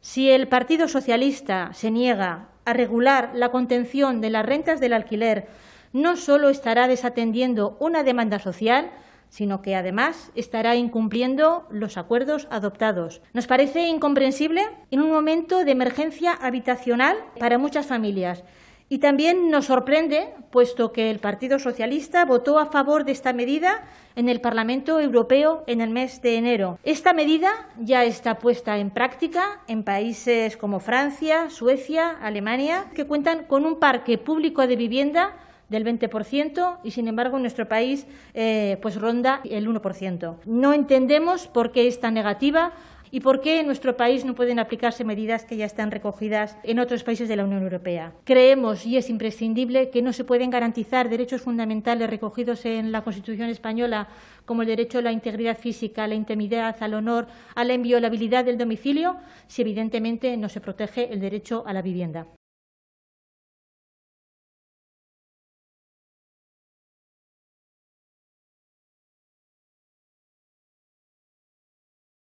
Si el Partido Socialista se niega a regular la contención de las rentas del alquiler, no solo estará desatendiendo una demanda social, sino que además estará incumpliendo los acuerdos adoptados. Nos parece incomprensible en un momento de emergencia habitacional para muchas familias y también nos sorprende, puesto que el Partido Socialista votó a favor de esta medida en el Parlamento Europeo en el mes de enero. Esta medida ya está puesta en práctica en países como Francia, Suecia, Alemania, que cuentan con un parque público de vivienda del 20% y, sin embargo, en nuestro país eh, pues ronda el 1%. No entendemos por qué esta negativa y por qué en nuestro país no pueden aplicarse medidas que ya están recogidas en otros países de la Unión Europea. Creemos, y es imprescindible, que no se pueden garantizar derechos fundamentales recogidos en la Constitución española, como el derecho a la integridad física, a la intimidad, al honor, a la inviolabilidad del domicilio, si evidentemente no se protege el derecho a la vivienda.